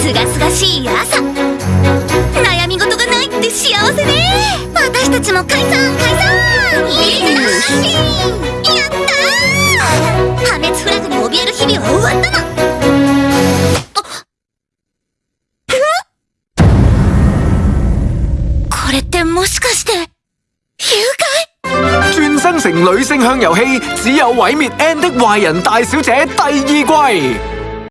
すがすがしい朝。悩み事がないって幸せね。私たちも解散解散。いいイやったー。破滅フラグに怯える日々は終わったの。これってもしかして誘拐？轉生成女性向遊戲，只有毀滅 N 的壞人大小姐第二季。